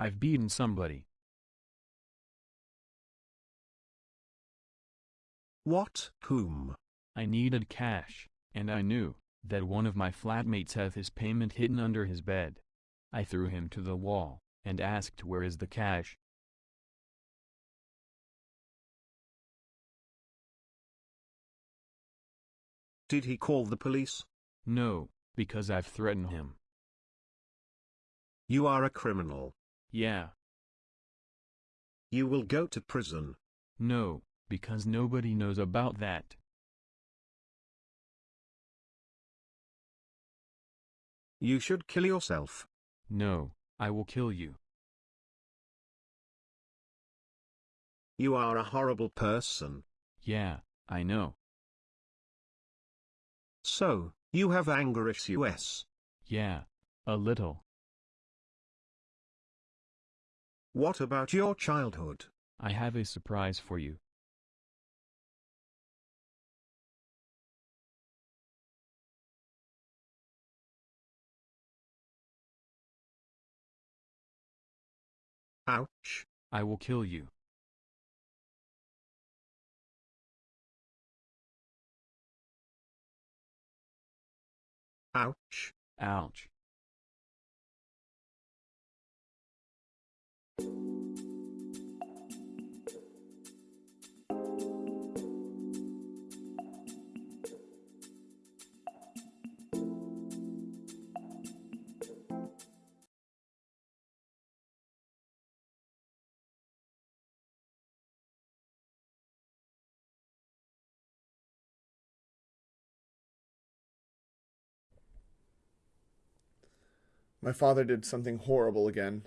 I've beaten somebody. What? Whom? I needed cash, and I knew that one of my flatmates had his payment hidden under his bed. I threw him to the wall and asked where is the cash. Did he call the police? No, because I've threatened him. You are a criminal. Yeah. You will go to prison. No, because nobody knows about that. You should kill yourself. No, I will kill you. You are a horrible person. Yeah, I know. So, you have anger issues. Yeah, a little. What about your childhood? I have a surprise for you. Ouch. I will kill you. Ouch. Ouch. My father did something horrible again.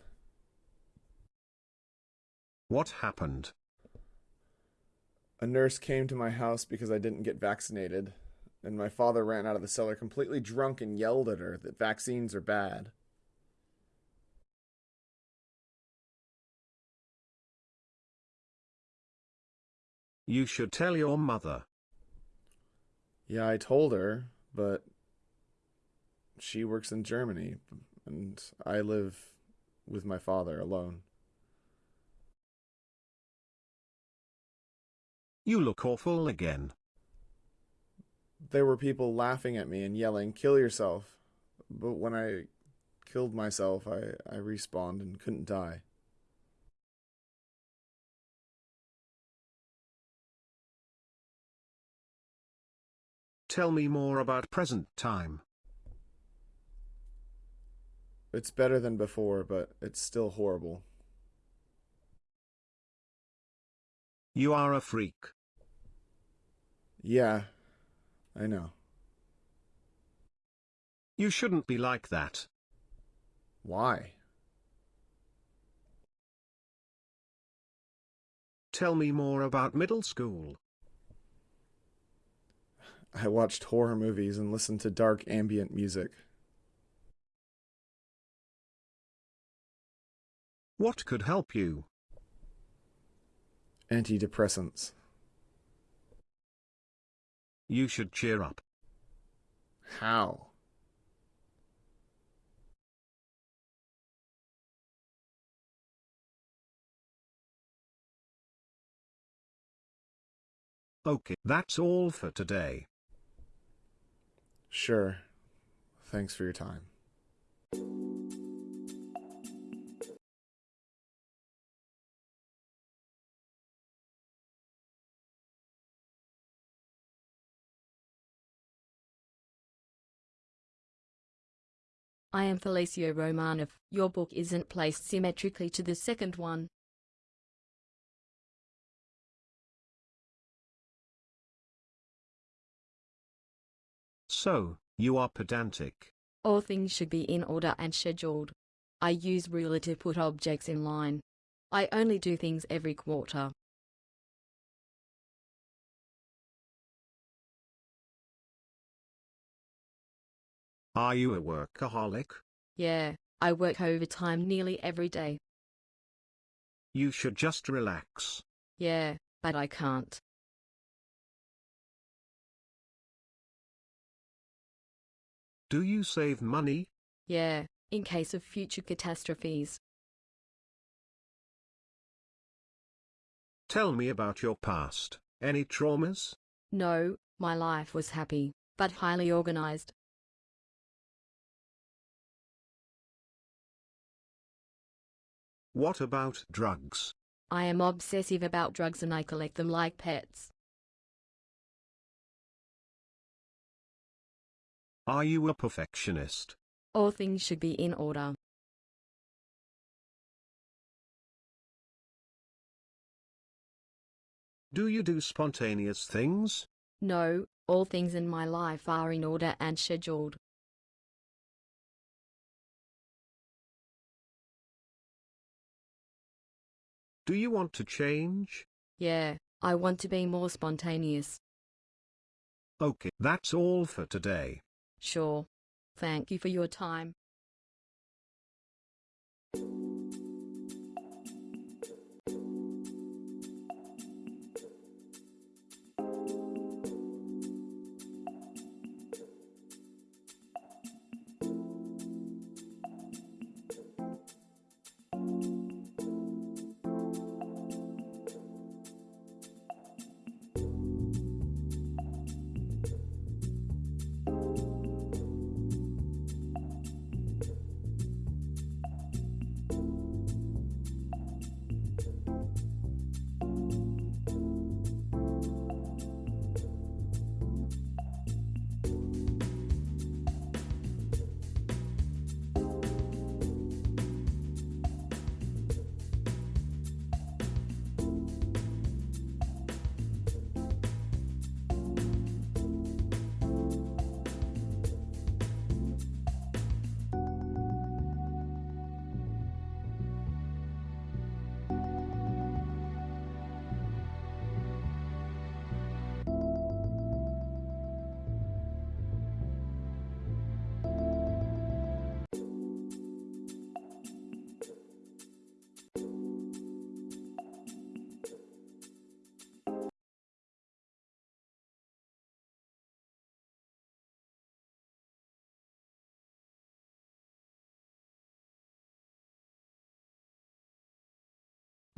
What happened? A nurse came to my house because I didn't get vaccinated, and my father ran out of the cellar completely drunk and yelled at her that vaccines are bad. You should tell your mother. Yeah, I told her, but she works in Germany, and I live with my father alone. You look awful again. There were people laughing at me and yelling, kill yourself. But when I killed myself, I, I respawned and couldn't die. Tell me more about present time. It's better than before, but it's still horrible. You are a freak. Yeah, I know. You shouldn't be like that. Why? Tell me more about middle school. I watched horror movies and listened to dark ambient music. What could help you? Antidepressants. You should cheer up. How? Okay, that's all for today. Sure. Thanks for your time. I am Felicio Romanov. Your book isn't placed symmetrically to the second one. So, you are pedantic. All things should be in order and scheduled. I use ruler to put objects in line. I only do things every quarter. Are you a workaholic? Yeah, I work overtime nearly every day. You should just relax. Yeah, but I can't. Do you save money? Yeah, in case of future catastrophes. Tell me about your past. Any traumas? No, my life was happy, but highly organized. What about drugs? I am obsessive about drugs and I collect them like pets. Are you a perfectionist? All things should be in order. Do you do spontaneous things? No, all things in my life are in order and scheduled. Do you want to change? Yeah, I want to be more spontaneous. Okay, that's all for today. Sure. Thank you for your time.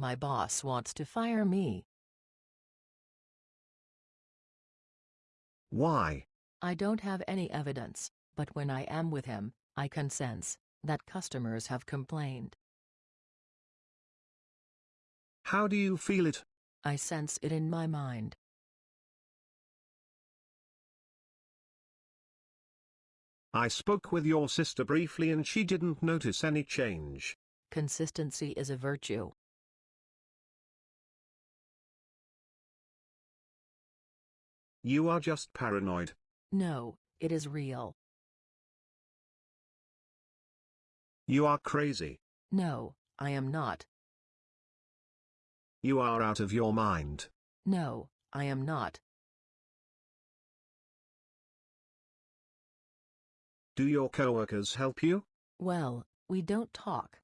My boss wants to fire me. Why? I don't have any evidence, but when I am with him, I can sense that customers have complained. How do you feel it? I sense it in my mind. I spoke with your sister briefly and she didn't notice any change. Consistency is a virtue. You are just paranoid. No, it is real. You are crazy. No, I am not. You are out of your mind. No, I am not. Do your coworkers help you? Well, we don't talk.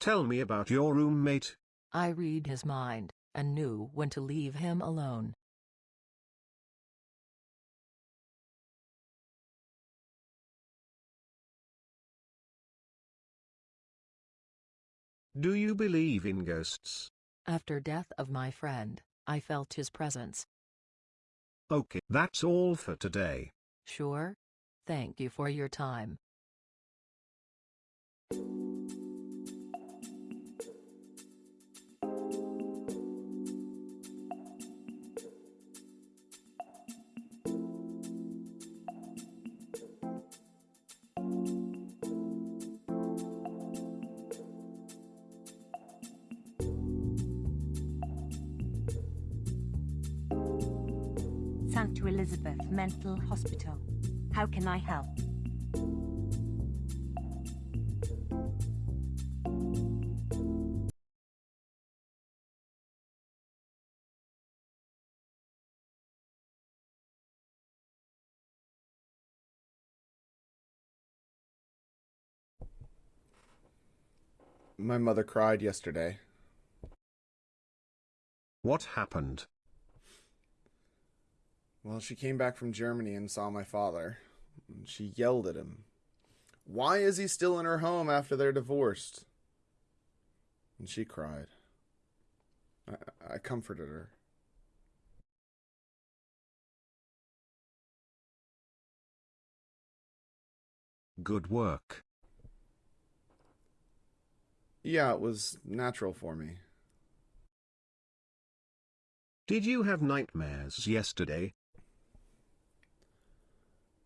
Tell me about your roommate. I read his mind and knew when to leave him alone. Do you believe in ghosts? After death of my friend, I felt his presence. Okay, that's all for today. Sure? Thank you for your time. Mental Hospital. How can I help? My mother cried yesterday. What happened? Well, she came back from Germany and saw my father. She yelled at him. Why is he still in her home after they're divorced? and she cried. I, I comforted her. Good work. Yeah, it was natural for me. Did you have nightmares yesterday?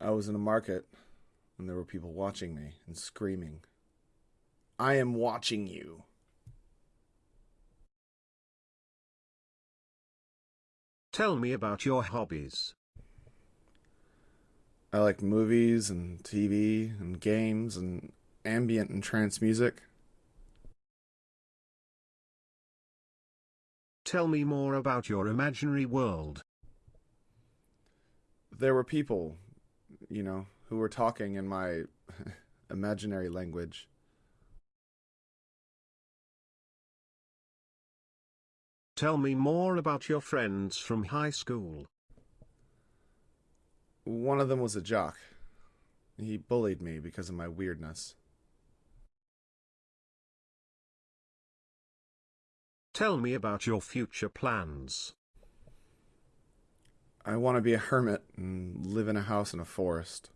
I was in a market and there were people watching me and screaming, I am watching you. Tell me about your hobbies. I like movies and TV and games and ambient and trance music. Tell me more about your imaginary world. There were people, you know, who were talking in my imaginary language. Tell me more about your friends from high school. One of them was a jock. He bullied me because of my weirdness. Tell me about your future plans. I want to be a hermit and live in a house in a forest.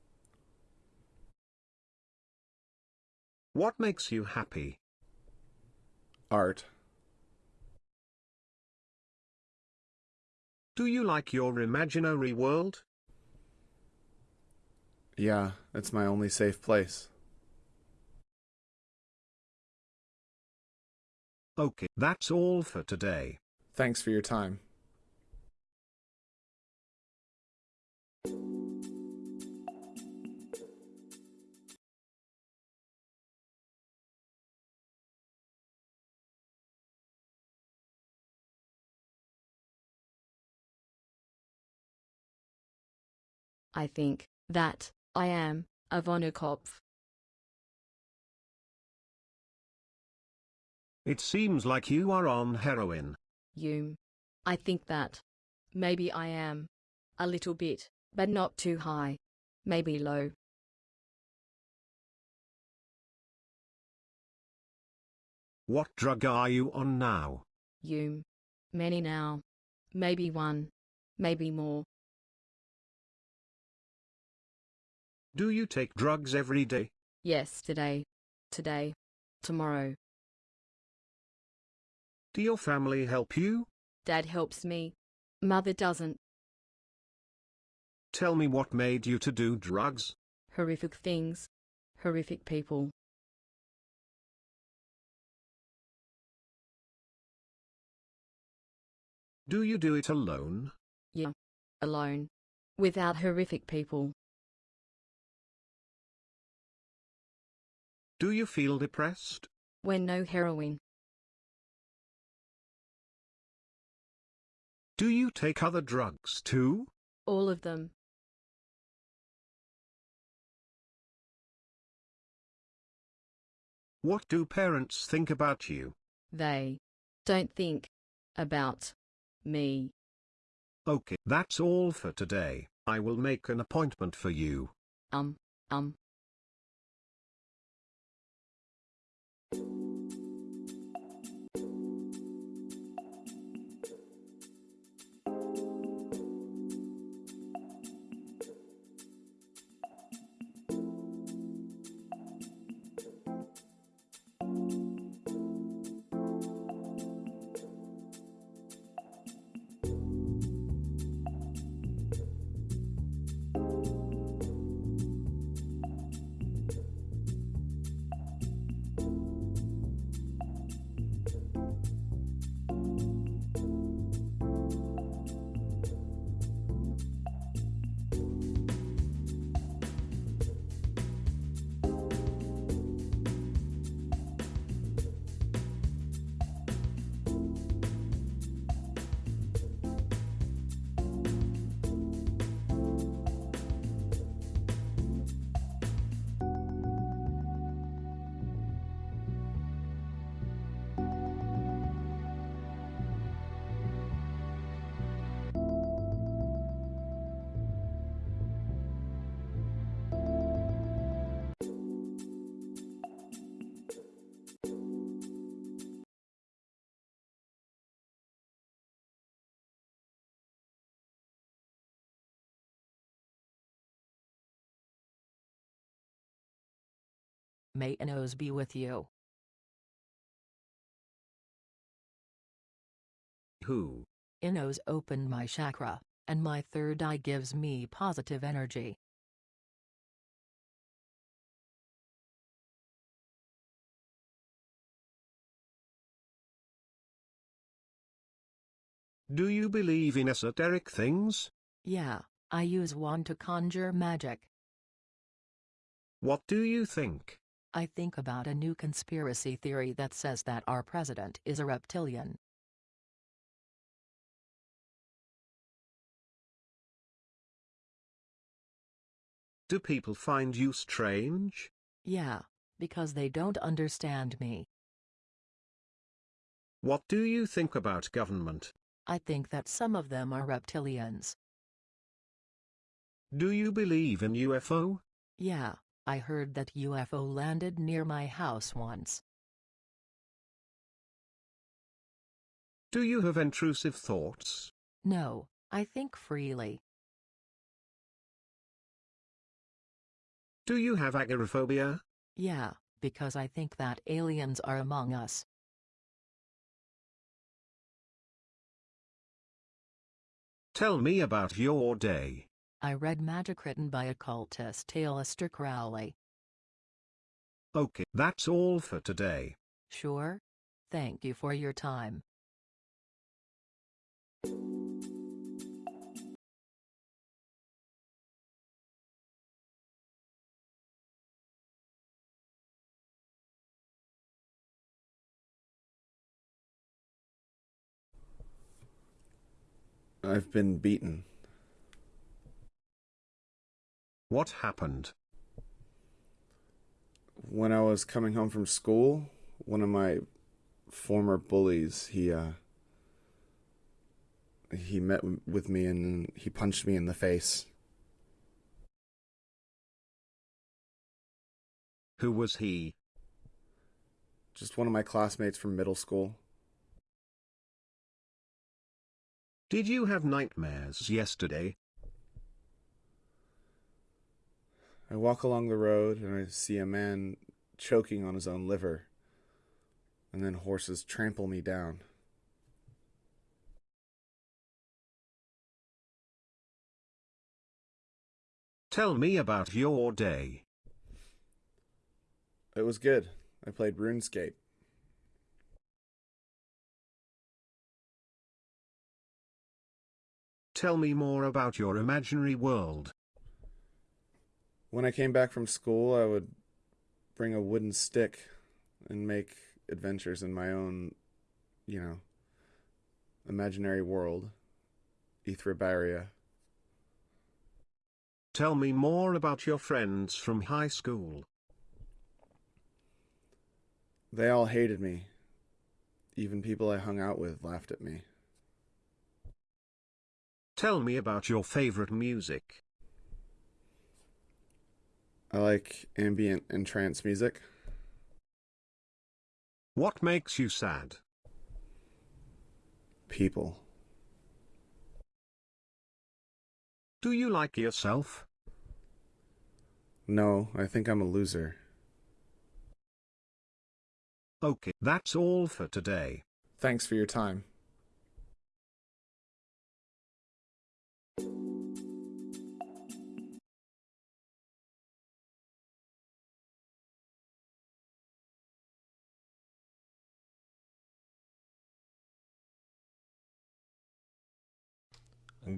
What makes you happy? Art. Do you like your imaginary world? Yeah, it's my only safe place. Okay, that's all for today. Thanks for your time. I think that I am a Vonnenkopf. It seems like you are on heroin. You. I think that. Maybe I am. A little bit, but not too high. Maybe low. What drug are you on now? You. Many now. Maybe one. Maybe more. Do you take drugs every day? Yes, today. Today. Tomorrow. Do your family help you? Dad helps me. Mother doesn't. Tell me what made you to do drugs? Horrific things. Horrific people. Do you do it alone? Yeah. Alone. Without horrific people. Do you feel depressed? When no heroin. Do you take other drugs too? All of them. What do parents think about you? They don't think about me. Okay, that's all for today. I will make an appointment for you. Um, um. Thank you May Inos be with you. Who? Inos opened my chakra, and my third eye gives me positive energy. Do you believe in esoteric things? Yeah, I use one to conjure magic. What do you think? I think about a new conspiracy theory that says that our president is a reptilian. Do people find you strange? Yeah, because they don't understand me. What do you think about government? I think that some of them are reptilians. Do you believe in UFO? Yeah, I heard that UFO landed near my house once. Do you have intrusive thoughts? No, I think freely. Do you have agoraphobia? Yeah, because I think that aliens are among us. Tell me about your day. I read magic written by occultist Aleister Crowley. Okay, that's all for today. Sure? Thank you for your time. I've been beaten. What happened? When I was coming home from school, one of my former bullies, he uh he met with me and he punched me in the face. Who was he? Just one of my classmates from middle school. Did you have nightmares yesterday? I walk along the road and I see a man choking on his own liver. And then horses trample me down. Tell me about your day. It was good. I played RuneScape. Tell me more about your imaginary world. When I came back from school, I would bring a wooden stick and make adventures in my own, you know, imaginary world, Ethrabaria. Tell me more about your friends from high school. They all hated me. Even people I hung out with laughed at me. Tell me about your favorite music. I like ambient and trance music. What makes you sad? People. Do you like yourself? No, I think I'm a loser. Okay, that's all for today. Thanks for your time.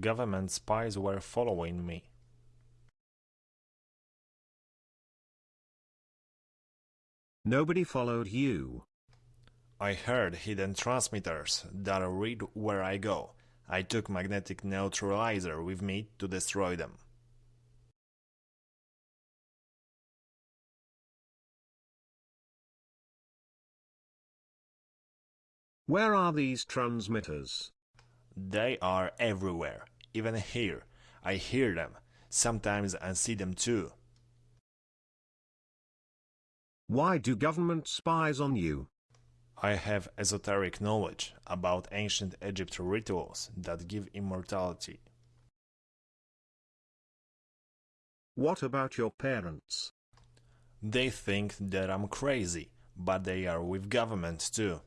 Government spies were following me. Nobody followed you. I heard hidden transmitters that read where I go. I took magnetic neutralizer with me to destroy them. Where are these transmitters? They are everywhere, even here. I hear them, sometimes and see them too. Why do government spies on you? I have esoteric knowledge about ancient Egypt rituals that give immortality. What about your parents? They think that I'm crazy, but they are with government too.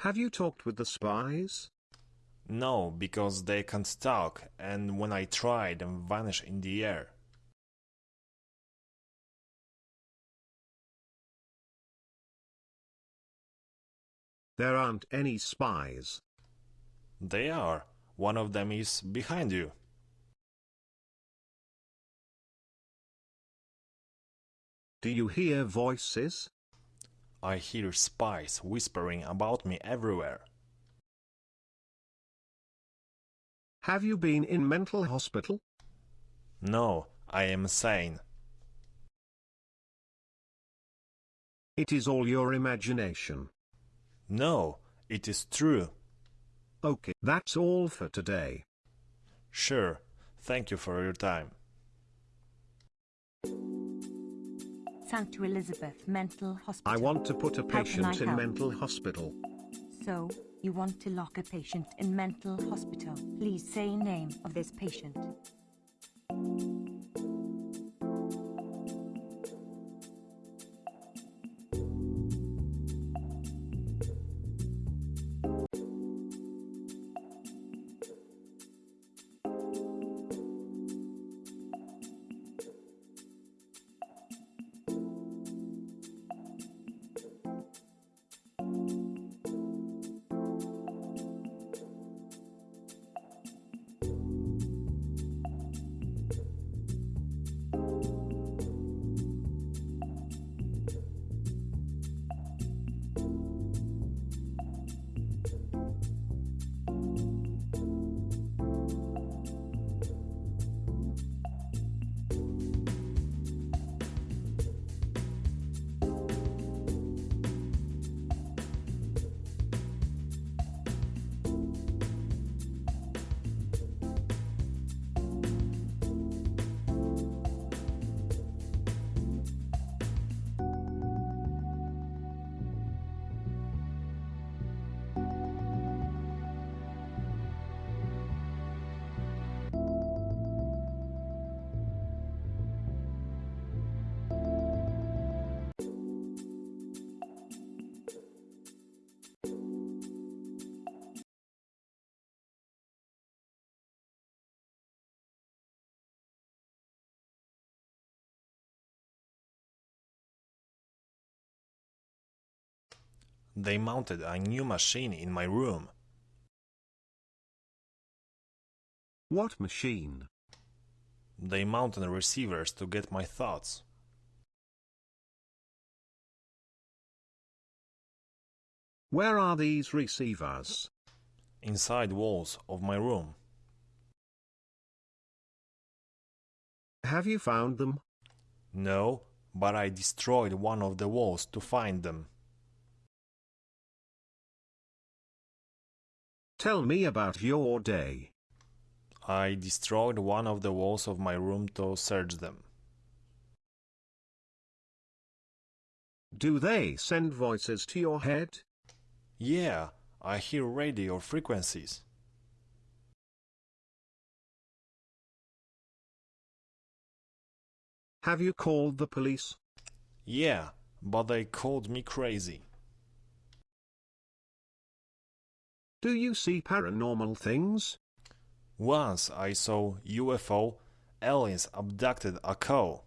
Have you talked with the spies? No, because they can't talk, and when I try, they vanish in the air. There aren't any spies. They are. One of them is behind you. Do you hear voices? I hear spies whispering about me everywhere. Have you been in mental hospital? No, I am sane. It is all your imagination. No, it is true. Okay, that's all for today. Sure, thank you for your time. St. Elizabeth Mental Hospital. I want to put a How can I patient in help? mental hospital. So, you want to lock a patient in mental hospital. Please say name of this patient. They mounted a new machine in my room. What machine? They mounted receivers to get my thoughts. Where are these receivers? Inside walls of my room. Have you found them? No, but I destroyed one of the walls to find them. Tell me about your day. I destroyed one of the walls of my room to search them. Do they send voices to your head? Yeah, I hear radio frequencies. Have you called the police? Yeah, but they called me crazy. Do you see paranormal things? Once I saw UFO, aliens abducted a cow.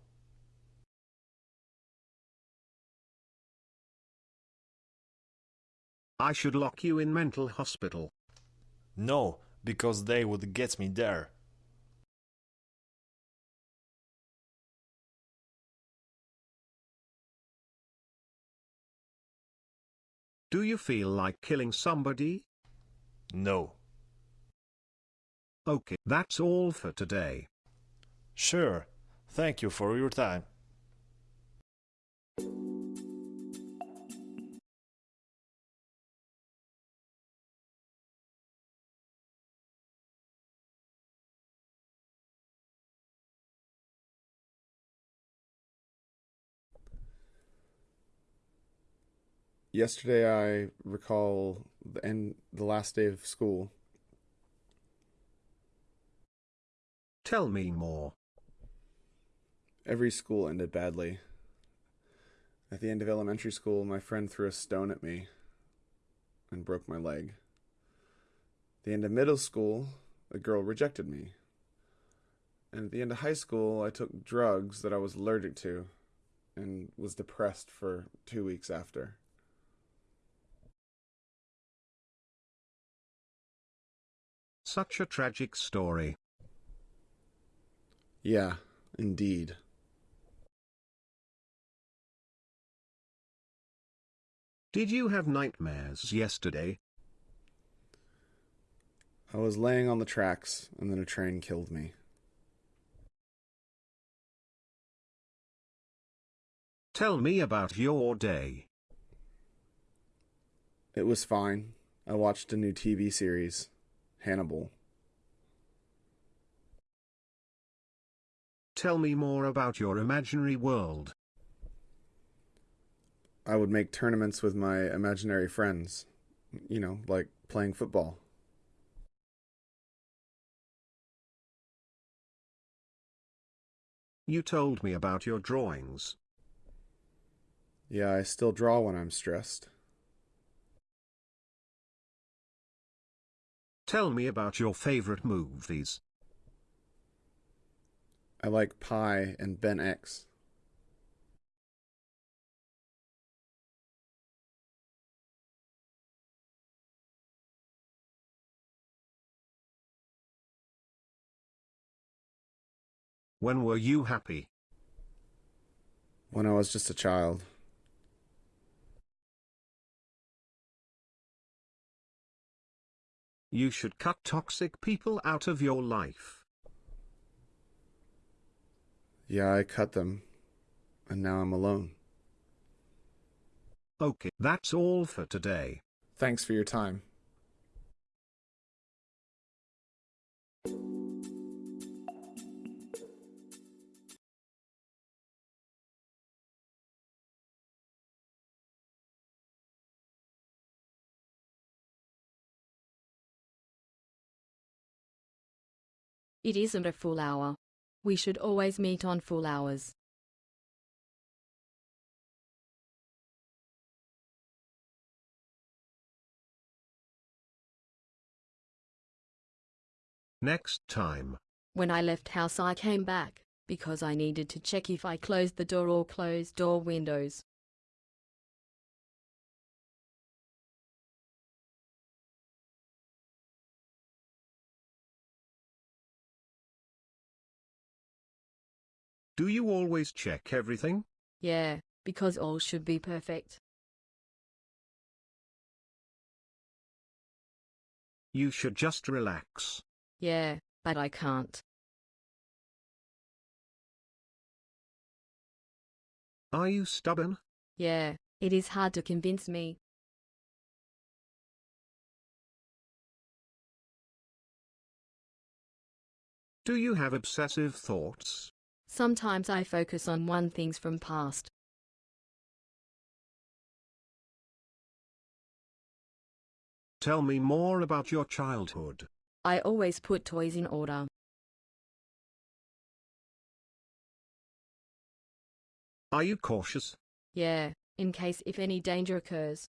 I should lock you in mental hospital. No, because they would get me there. Do you feel like killing somebody? No. Okay, that's all for today. Sure. Thank you for your time. Yesterday, I recall the end, the last day of school. Tell me more. Every school ended badly. At the end of elementary school, my friend threw a stone at me and broke my leg. At the end of middle school, a girl rejected me. And at the end of high school, I took drugs that I was allergic to and was depressed for two weeks after. Such a tragic story. Yeah, indeed. Did you have nightmares yesterday? I was laying on the tracks, and then a train killed me. Tell me about your day. It was fine. I watched a new TV series, Hannibal. Tell me more about your imaginary world. I would make tournaments with my imaginary friends. You know, like playing football. You told me about your drawings. Yeah, I still draw when I'm stressed. Tell me about your favorite movies. I like Pi and Ben X. When were you happy? When I was just a child. You should cut toxic people out of your life. Yeah, I cut them. And now I'm alone. Okay, that's all for today. Thanks for your time. It isn't a full hour. We should always meet on full hours. Next time. When I left house I came back, because I needed to check if I closed the door or closed door windows. Do you always check everything? Yeah, because all should be perfect. You should just relax. Yeah, but I can't. Are you stubborn? Yeah, it is hard to convince me. Do you have obsessive thoughts? Sometimes I focus on one things from past. Tell me more about your childhood. I always put toys in order. Are you cautious? Yeah, in case if any danger occurs.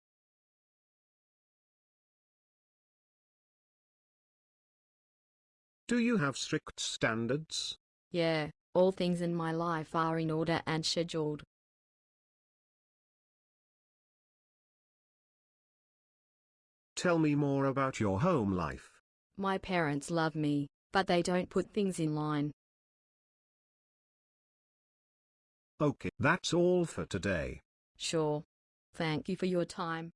Do you have strict standards? Yeah, all things in my life are in order and scheduled. Tell me more about your home life. My parents love me, but they don't put things in line. Okay, that's all for today. Sure. Thank you for your time.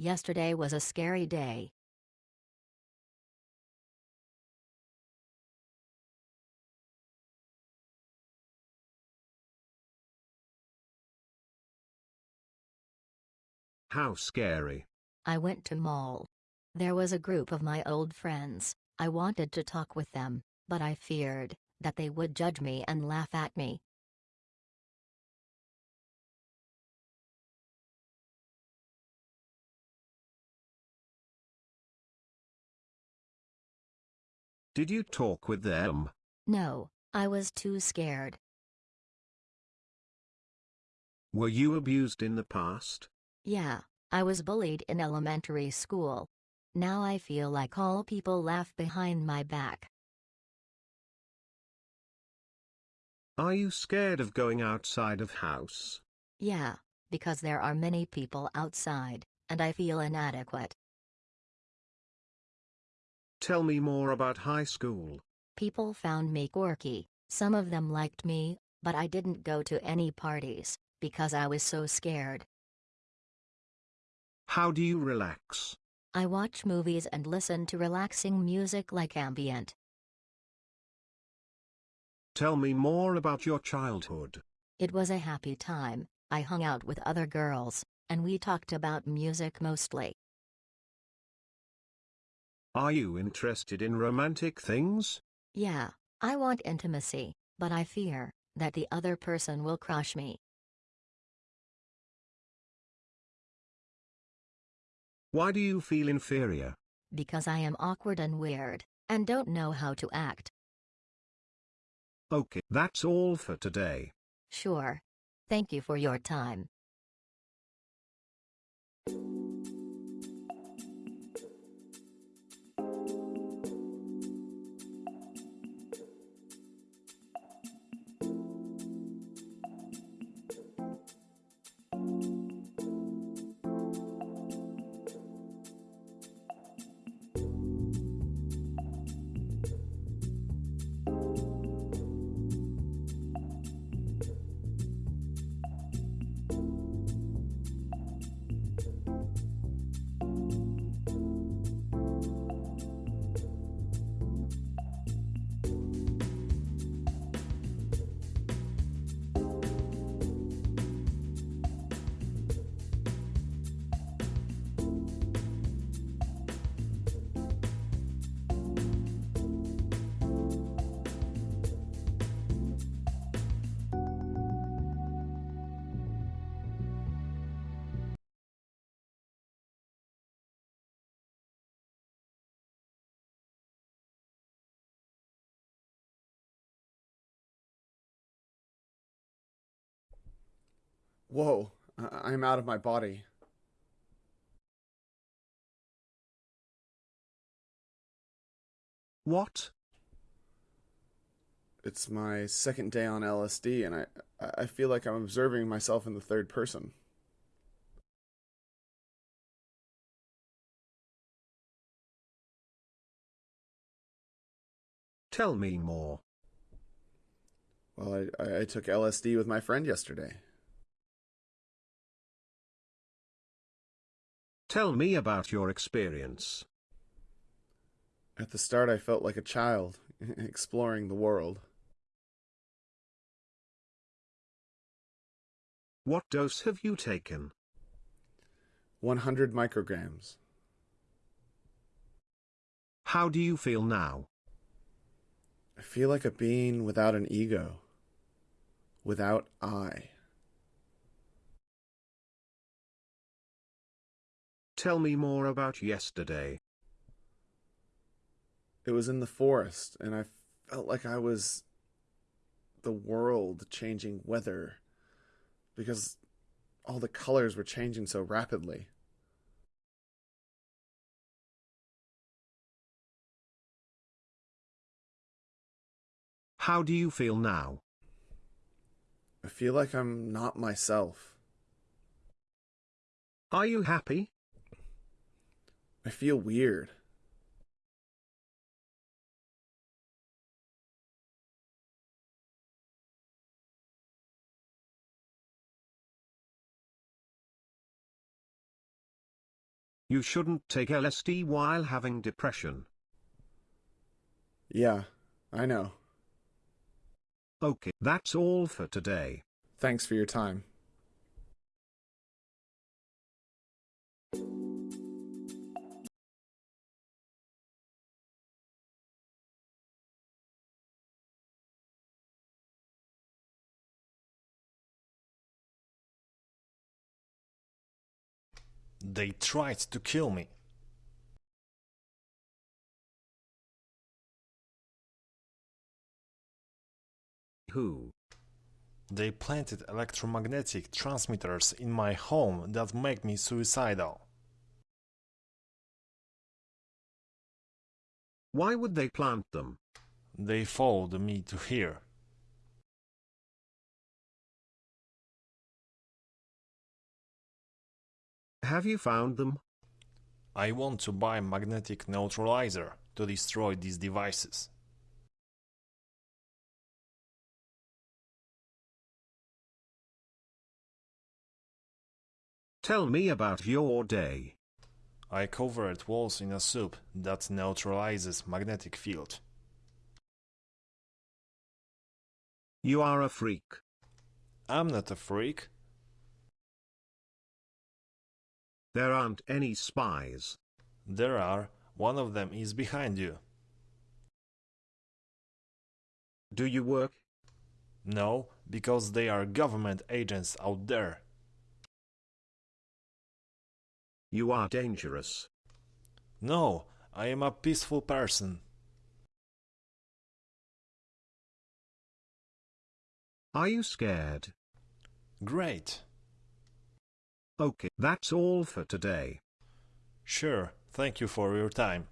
Yesterday was a scary day. How scary. I went to mall. There was a group of my old friends. I wanted to talk with them, but I feared that they would judge me and laugh at me. Did you talk with them? No, I was too scared. Were you abused in the past? Yeah, I was bullied in elementary school. Now I feel like all people laugh behind my back. Are you scared of going outside of house? Yeah, because there are many people outside, and I feel inadequate. Tell me more about high school. People found me quirky, some of them liked me, but I didn't go to any parties, because I was so scared. How do you relax? I watch movies and listen to relaxing music like ambient. Tell me more about your childhood. It was a happy time, I hung out with other girls, and we talked about music mostly. Are you interested in romantic things? Yeah, I want intimacy, but I fear that the other person will crush me. Why do you feel inferior? Because I am awkward and weird, and don't know how to act. Okay, that's all for today. Sure. Thank you for your time. Whoa, I- I'm out of my body. What? It's my second day on LSD, and I I feel like I'm observing myself in the third person. Tell me more. Well, I, I, I took LSD with my friend yesterday. Tell me about your experience. At the start, I felt like a child, exploring the world. What dose have you taken? 100 micrograms. How do you feel now? I feel like a being without an ego, without I. Tell me more about yesterday. It was in the forest, and I felt like I was the world changing weather because all the colors were changing so rapidly. How do you feel now? I feel like I'm not myself. Are you happy? I feel weird. You shouldn't take LSD while having depression. Yeah, I know. Okay, that's all for today. Thanks for your time. They tried to kill me. Who? They planted electromagnetic transmitters in my home that make me suicidal. Why would they plant them? They followed me to here. Have you found them? I want to buy magnetic neutralizer to destroy these devices. Tell me about your day. I covered walls in a soup that neutralizes magnetic field. You are a freak. I'm not a freak. There aren't any spies. There are. One of them is behind you. Do you work? No, because they are government agents out there. You are dangerous. No, I am a peaceful person. Are you scared? Great. Okay, that's all for today. Sure, thank you for your time.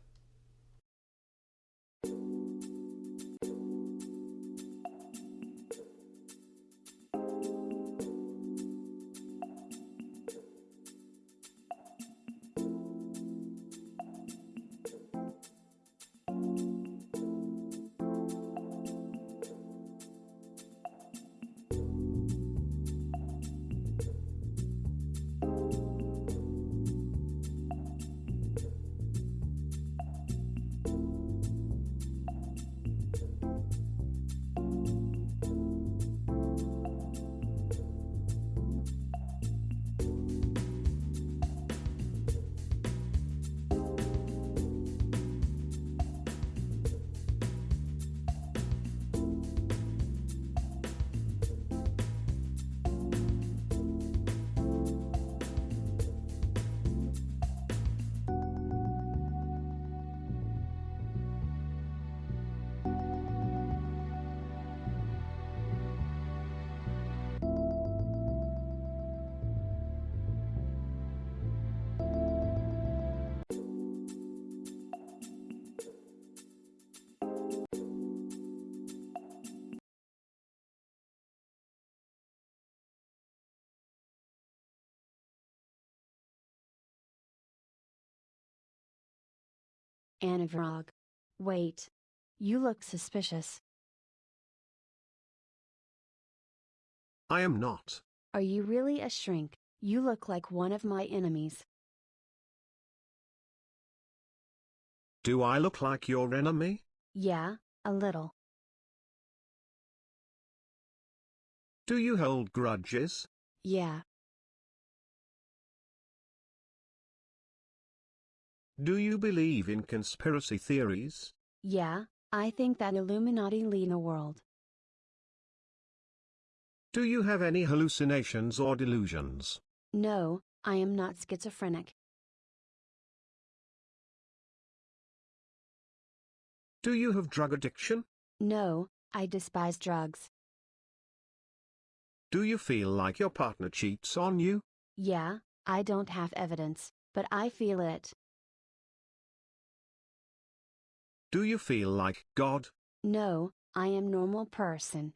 Anna Vrog. Wait. You look suspicious. I am not. Are you really a shrink? You look like one of my enemies. Do I look like your enemy? Yeah, a little. Do you hold grudges? Yeah. Do you believe in conspiracy theories? Yeah, I think that Illuminati lead the world. Do you have any hallucinations or delusions? No, I am not schizophrenic. Do you have drug addiction? No, I despise drugs. Do you feel like your partner cheats on you? Yeah, I don't have evidence, but I feel it. Do you feel like God? No, I am normal person.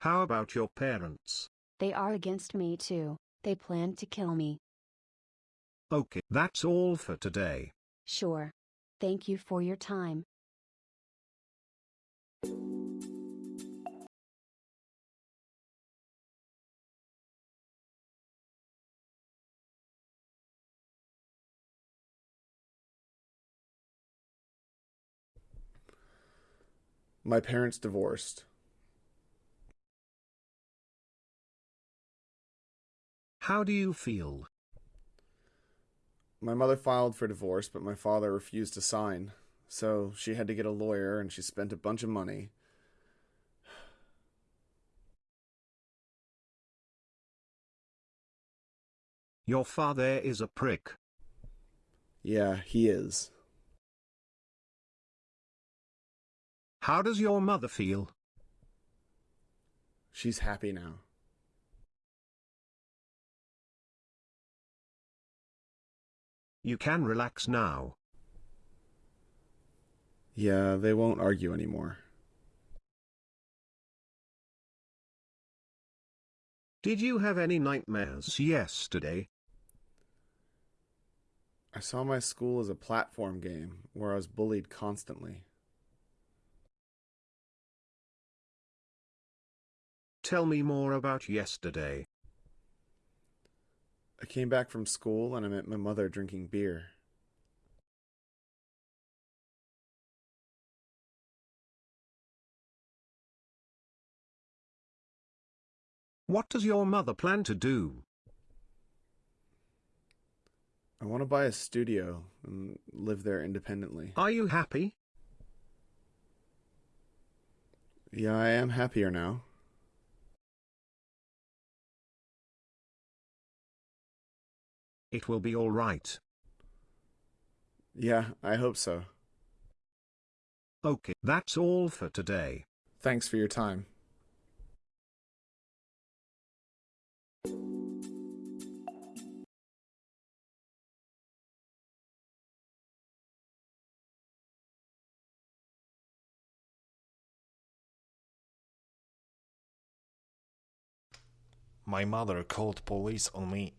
How about your parents? They are against me too. They plan to kill me. Okay, that's all for today. Sure. Thank you for your time. My parents divorced. How do you feel? My mother filed for divorce, but my father refused to sign. So she had to get a lawyer and she spent a bunch of money. Your father is a prick. Yeah, he is. How does your mother feel? She's happy now. You can relax now. Yeah, they won't argue anymore. Did you have any nightmares yesterday? I saw my school as a platform game where I was bullied constantly. Tell me more about yesterday. I came back from school and I met my mother drinking beer. What does your mother plan to do? I want to buy a studio and live there independently. Are you happy? Yeah, I am happier now. It will be all right. Yeah, I hope so. Okay, that's all for today. Thanks for your time. My mother called police on me.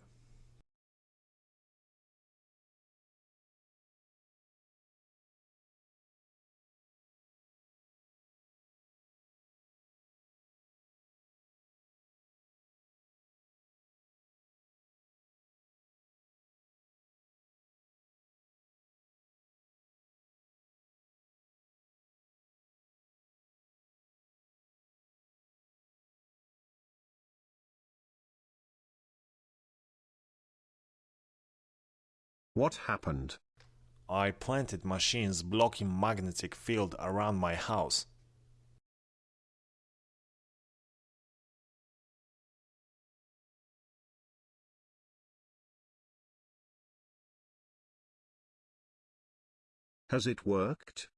What happened? I planted machines blocking magnetic field around my house. Has it worked?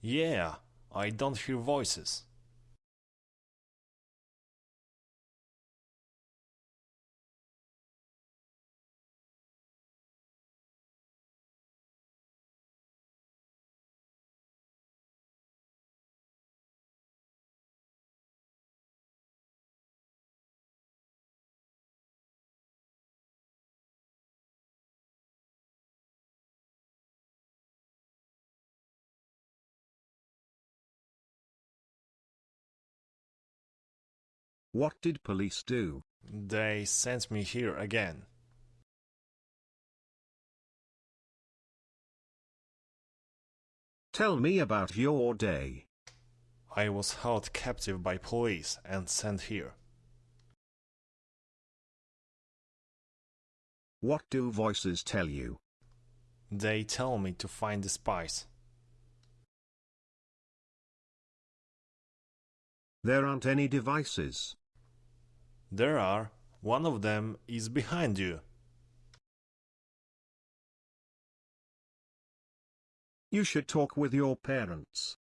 Yeah, I don't hear voices. What did police do? They sent me here again. Tell me about your day. I was held captive by police and sent here. What do voices tell you? They tell me to find the spies. There aren't any devices. There are. One of them is behind you. You should talk with your parents.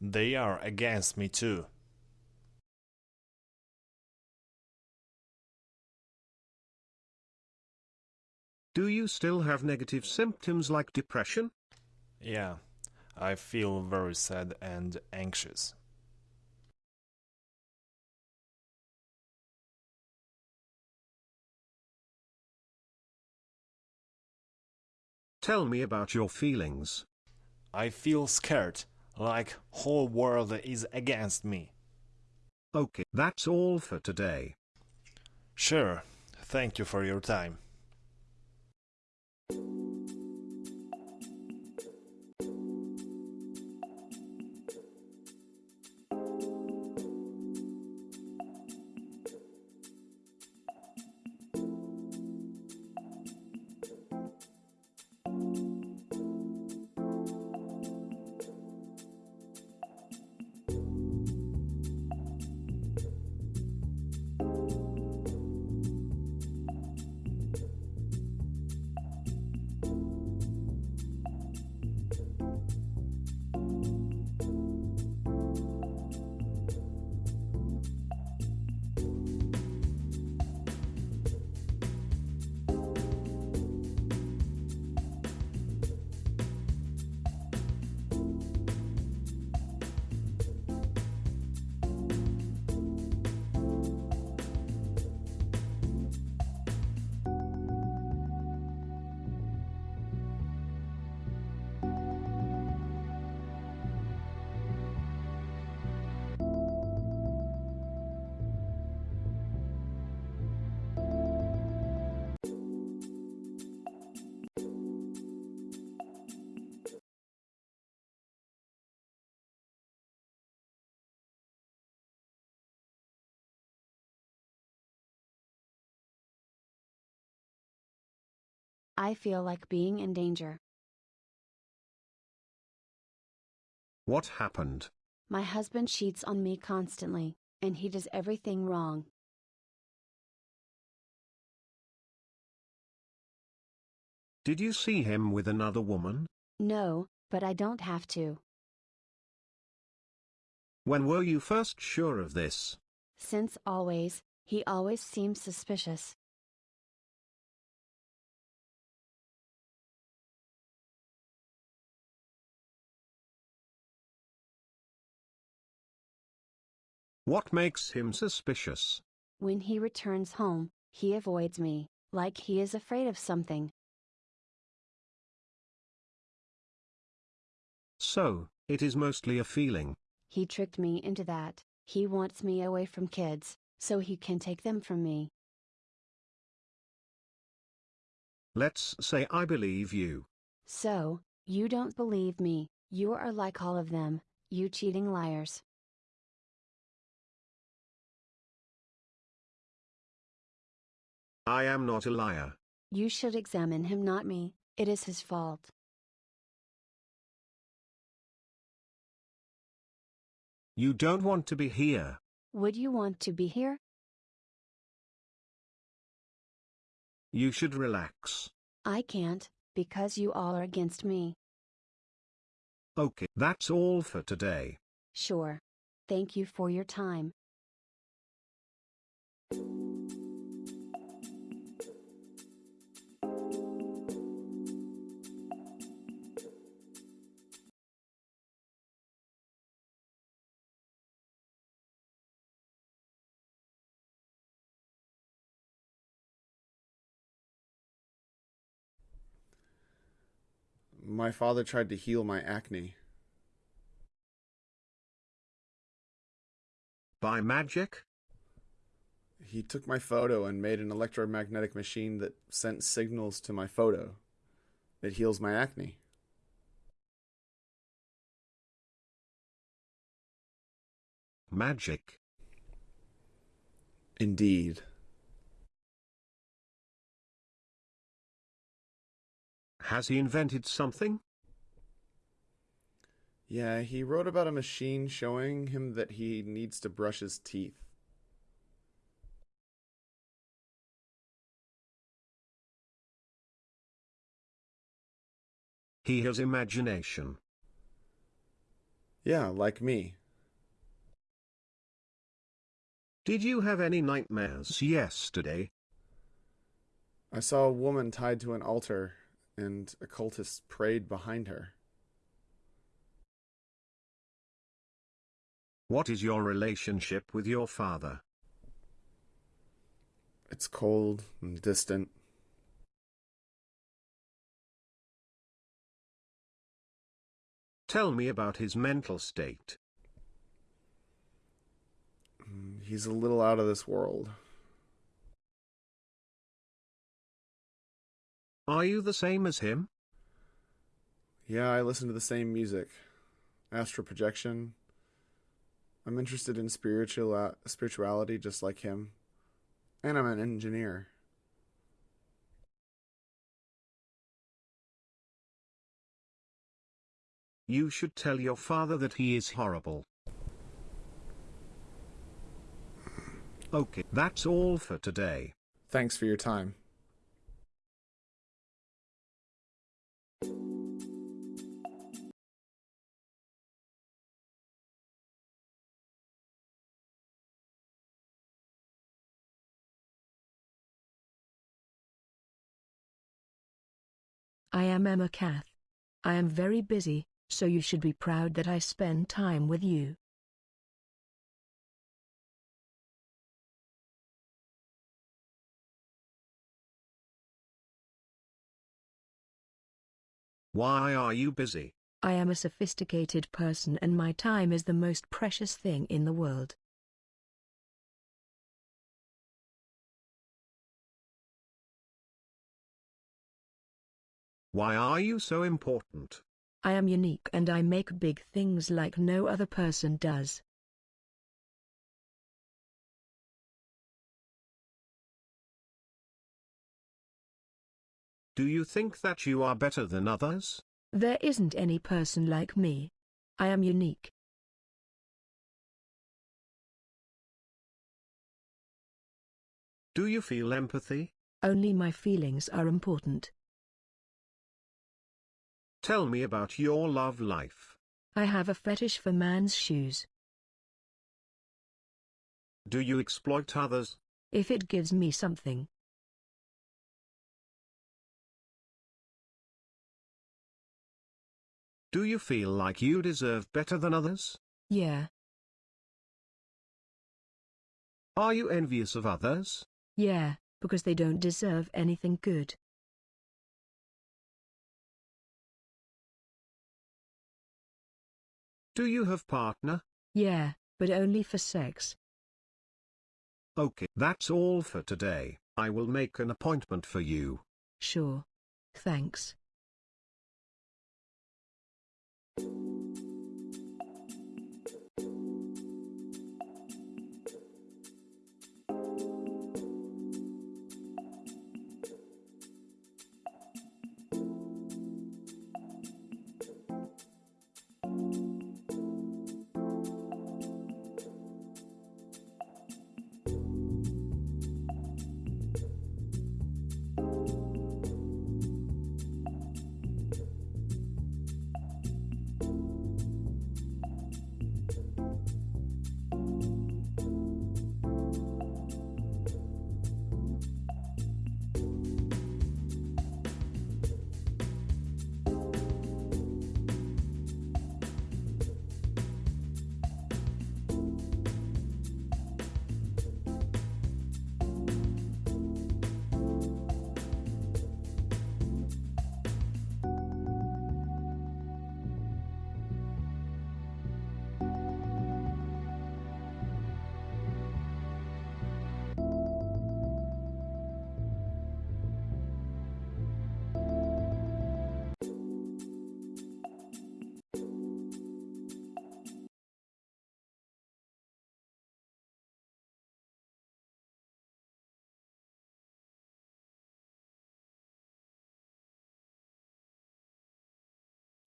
They are against me too. Do you still have negative symptoms like depression? Yeah, I feel very sad and anxious. Tell me about your feelings. I feel scared, like whole world is against me. Okay, that's all for today. Sure. Thank you for your time. I feel like being in danger. What happened? My husband cheats on me constantly, and he does everything wrong. Did you see him with another woman? No, but I don't have to. When were you first sure of this? Since always, he always seems suspicious. What makes him suspicious? When he returns home, he avoids me, like he is afraid of something. So, it is mostly a feeling. He tricked me into that, he wants me away from kids, so he can take them from me. Let's say I believe you. So, you don't believe me, you are like all of them, you cheating liars. I am not a liar. You should examine him, not me, it is his fault. You don't want to be here. Would you want to be here? You should relax. I can't, because you all are against me. Okay, that's all for today. Sure. Thank you for your time. My father tried to heal my acne. By magic? He took my photo and made an electromagnetic machine that sent signals to my photo. It heals my acne. Magic. Indeed. Has he invented something? Yeah, he wrote about a machine showing him that he needs to brush his teeth. He has imagination. Yeah, like me. Did you have any nightmares yesterday? I saw a woman tied to an altar, and occultists prayed behind her. What is your relationship with your father? It's cold and distant. Tell me about his mental state. Mm, He's a little out of this world. Are you the same as him? Yeah, I listen to the same music. Astral projection. I'm interested in spiritual uh, spirituality just like him. And I'm an engineer. You should tell your father that he is horrible. Okay, that's all for today. Thanks for your time. I am Emma Cath. I am very busy, so you should be proud that I spend time with you. Why are you busy? I am a sophisticated person and my time is the most precious thing in the world. Why are you so important? I am unique and I make big things like no other person does. Do you think that you are better than others? There isn't any person like me. I am unique. Do you feel empathy? Only my feelings are important. Tell me about your love life. I have a fetish for man's shoes. Do you exploit others? If it gives me something. Do you feel like you deserve better than others? Yeah. Are you envious of others? Yeah, because they don't deserve anything good. Do you have partner? Yeah, but only for sex. Okay, that's all for today. I will make an appointment for you. Sure. Thanks.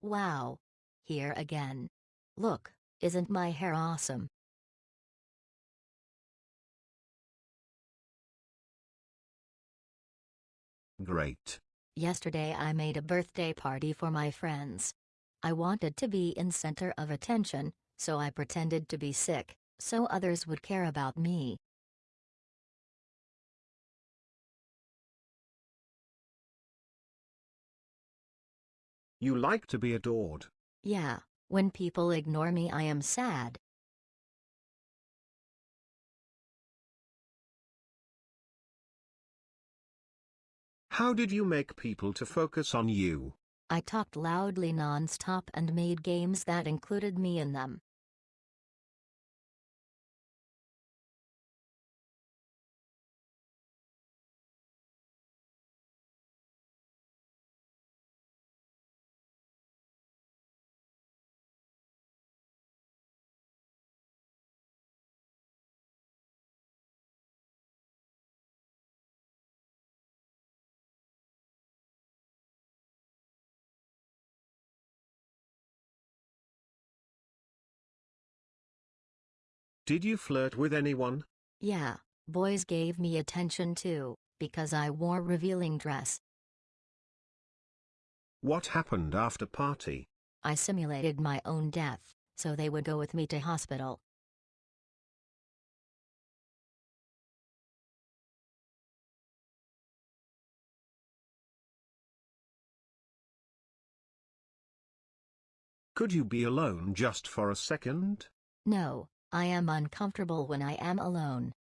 Wow. Here again. Look, isn't my hair awesome? Great. Yesterday I made a birthday party for my friends. I wanted to be in center of attention, so I pretended to be sick, so others would care about me. You like to be adored. Yeah, when people ignore me I am sad. How did you make people to focus on you? I talked loudly non-stop and made games that included me in them. Did you flirt with anyone? Yeah, boys gave me attention too, because I wore revealing dress. What happened after party? I simulated my own death, so they would go with me to hospital. Could you be alone just for a second? No, I am uncomfortable when I am alone.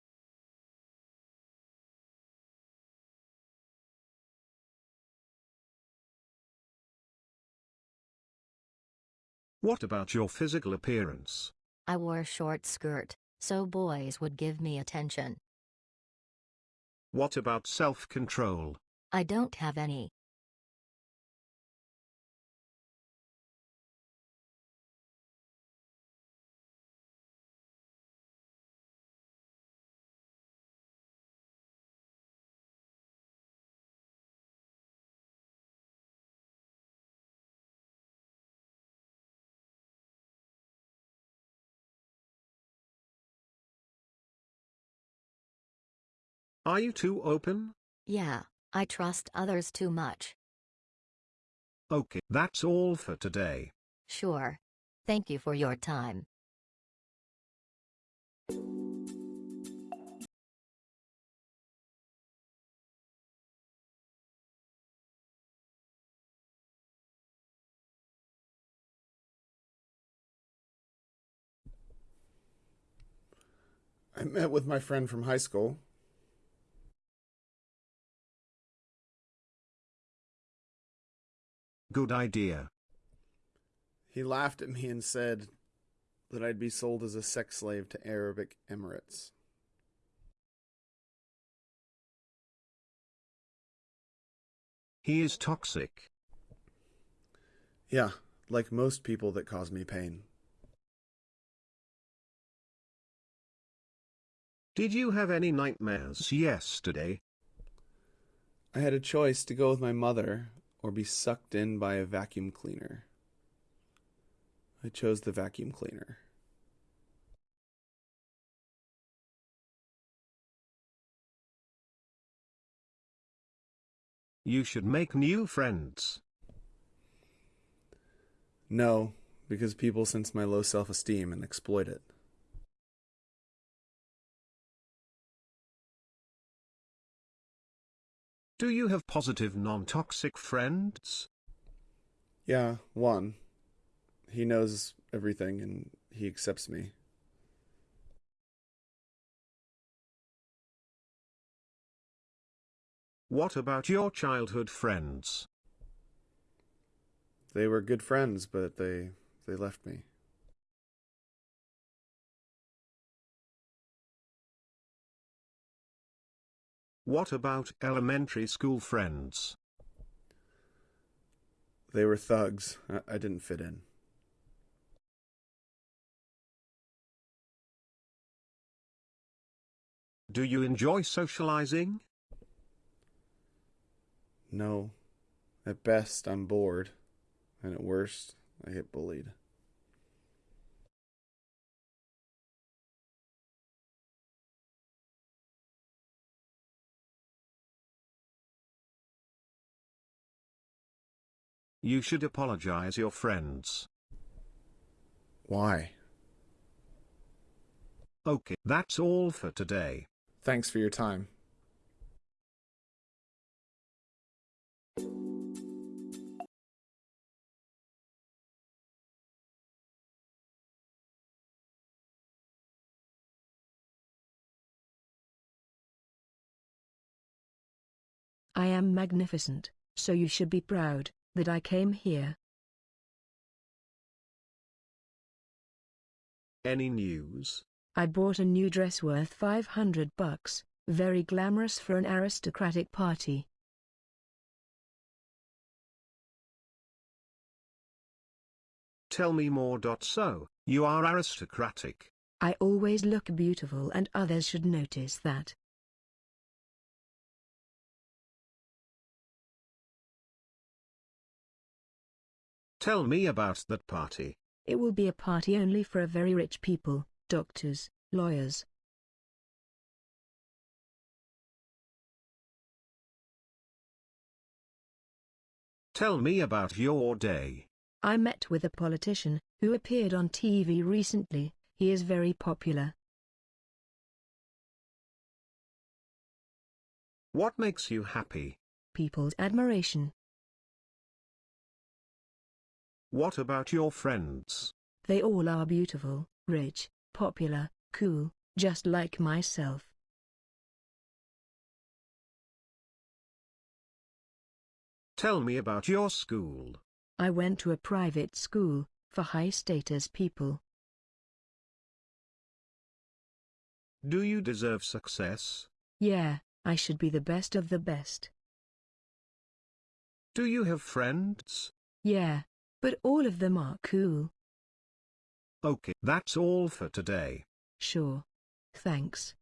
What about your physical appearance? I wore a short skirt, so boys would give me attention. What about self-control? I don't have any. Are you too open? Yeah, I trust others too much. Okay, that's all for today. Sure. Thank you for your time. I met with my friend from high school. Good idea. He laughed at me and said that I'd be sold as a sex slave to Arabic Emirates. He is toxic. Yeah, like most people that cause me pain. Did you have any nightmares yesterday? I had a choice to go with my mother or be sucked in by a vacuum cleaner. I chose the vacuum cleaner. You should make new friends. No, because people sense my low self esteem and exploit it. Do you have positive non-toxic friends? Yeah, one. He knows everything and he accepts me. What about your childhood friends? They were good friends, but they they left me. What about elementary school friends? They were thugs. I, I didn't fit in. Do you enjoy socializing? No. At best, I'm bored. And at worst, I get bullied. You should apologize your friends. Why? Okay, that's all for today. Thanks for your time. I am magnificent, so you should be proud that I came here. Any news? I bought a new dress worth 500 bucks, very glamorous for an aristocratic party. Tell me more. So, you are aristocratic. I always look beautiful and others should notice that. Tell me about that party. It will be a party only for a very rich people, doctors, lawyers. Tell me about your day. I met with a politician, who appeared on TV recently, he is very popular. What makes you happy? People's admiration. What about your friends? They all are beautiful, rich, popular, cool, just like myself. Tell me about your school. I went to a private school, for high-status people. Do you deserve success? Yeah, I should be the best of the best. Do you have friends? Yeah, but all of them are cool. Okay, that's all for today. Sure. Thanks.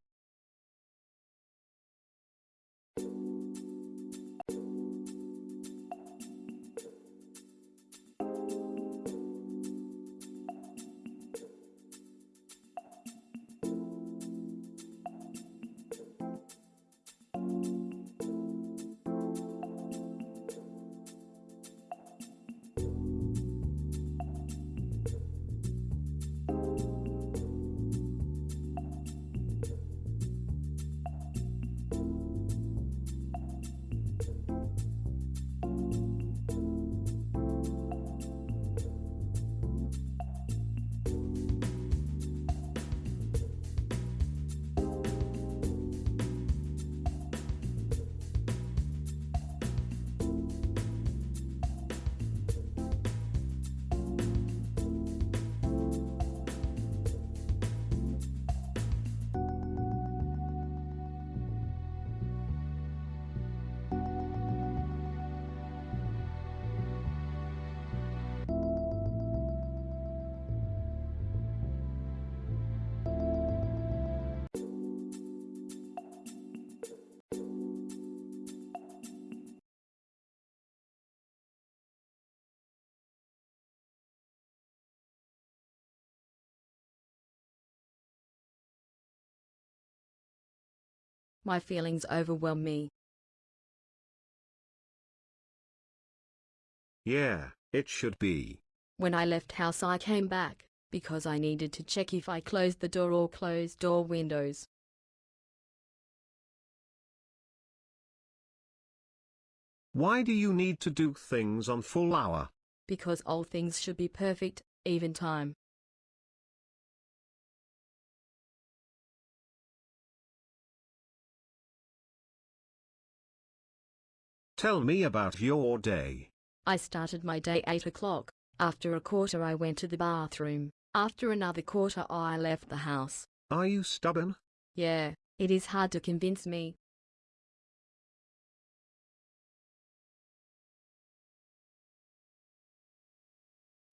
My feelings overwhelm me. Yeah, it should be. When I left house I came back, because I needed to check if I closed the door or closed door windows. Why do you need to do things on full hour? Because all things should be perfect, even time. Tell me about your day. I started my day 8 o'clock. After a quarter I went to the bathroom. After another quarter I left the house. Are you stubborn? Yeah, it is hard to convince me.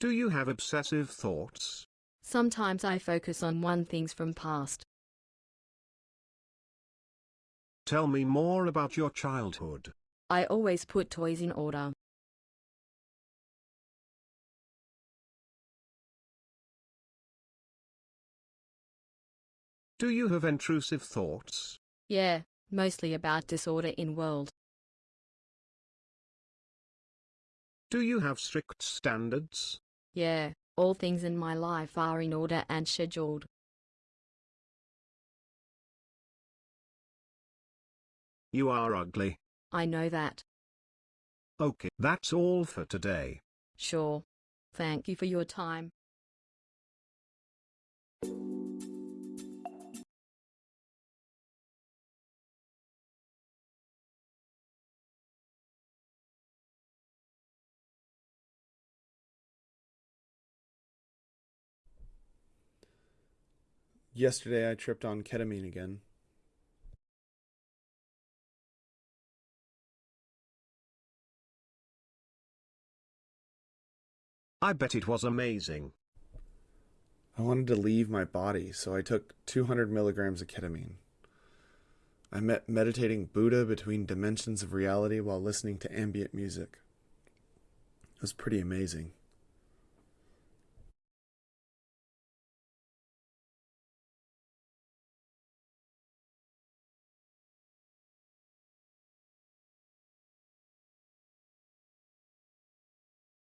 Do you have obsessive thoughts? Sometimes I focus on one things from past. Tell me more about your childhood. I always put toys in order. Do you have intrusive thoughts? Yeah, mostly about disorder in world. Do you have strict standards? Yeah, all things in my life are in order and scheduled. You are ugly. I know that. Okay, that's all for today. Sure. Thank you for your time. Yesterday I tripped on ketamine again. I bet it was amazing. I wanted to leave my body, so I took 200 milligrams of ketamine. I met meditating Buddha between dimensions of reality while listening to ambient music. It was pretty amazing.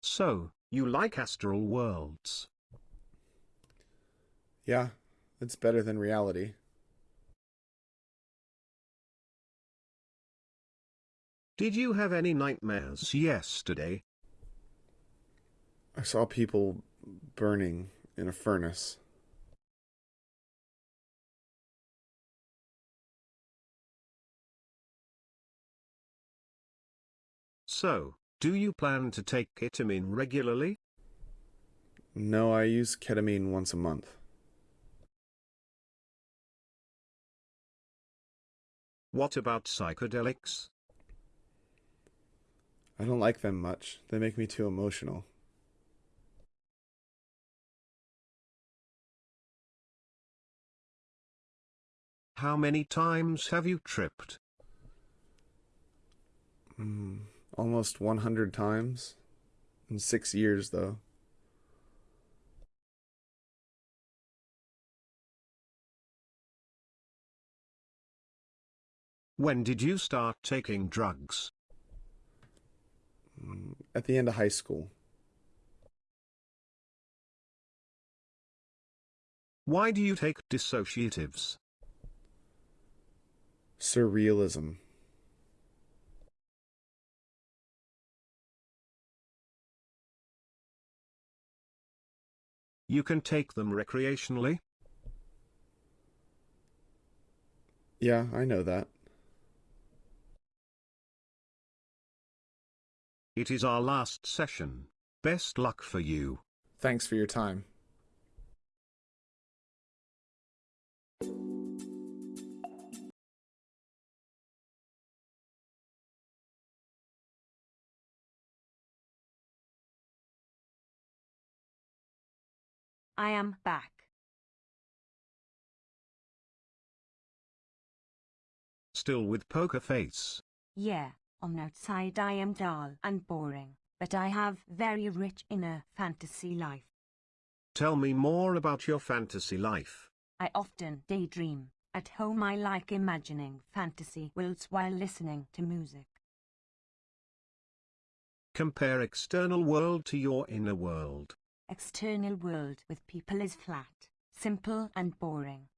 So, you like astral worlds? Yeah, it's better than reality. Did you have any nightmares yesterday? I saw people burning in a furnace. So, do you plan to take ketamine regularly? No, I use ketamine once a month. What about psychedelics? I don't like them much. They make me too emotional. How many times have you tripped? Mm, almost 100 times. In six years, though. When did you start taking drugs? Mm, At the end of high school. Why do you take dissociatives? Surrealism. You can take them recreationally? Yeah, I know that. It is our last session. Best luck for you. Thanks for your time. I am back. Still with poker face. Yeah, on outside I am dull and boring, but I have very rich inner fantasy life. Tell me more about your fantasy life. I often daydream. At home I like imagining fantasy worlds while listening to music. Compare external world to your inner world. External world with people is flat, simple and boring.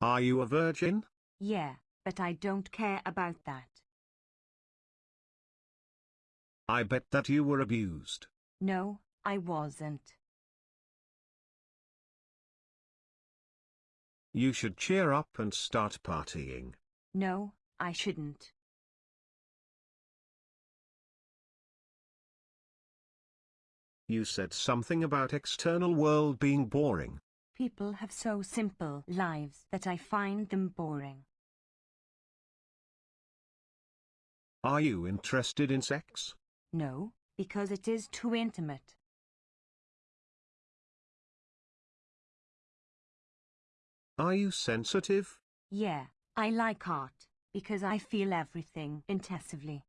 Are you a virgin? Yeah, but I don't care about that. I bet that you were abused. No, I wasn't. You should cheer up and start partying. No, I shouldn't. You said something about external world being boring. People have so simple lives that I find them boring. Are you interested in sex? No, because it is too intimate. Are you sensitive? Yeah, I like art, because I feel everything intensively.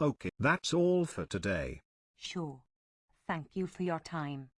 Okay, that's all for today. Sure. Thank you for your time.